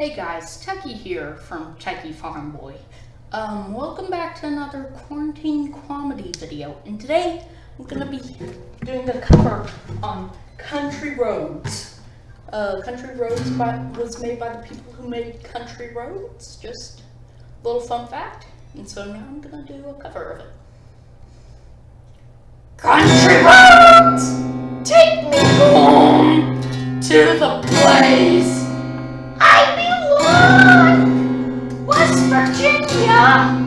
Hey guys, Techie here from Techie Farm Boy. Um, welcome back to another quarantine comedy video. And today I'm gonna be doing a cover on Country Roads. Uh, Country Roads by, was made by the people who made Country Roads. Just a little fun fact. And so now I'm gonna do a cover of it. Country Roads, take me home to the place 아.